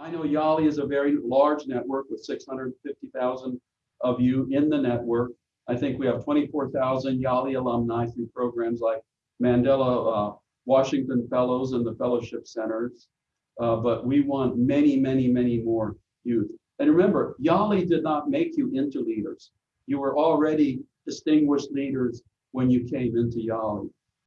I know Yali is a very large network with six hundred and fifty thousand of you in the network. I think we have twenty-four thousand Yali alumni through programs like Mandela uh, Washington Fellows and the Fellowship Centers. Uh, But we want many, many, many more youth. And remember, Yali did not make you into leaders. You were already distinguished leaders when you came into Yali.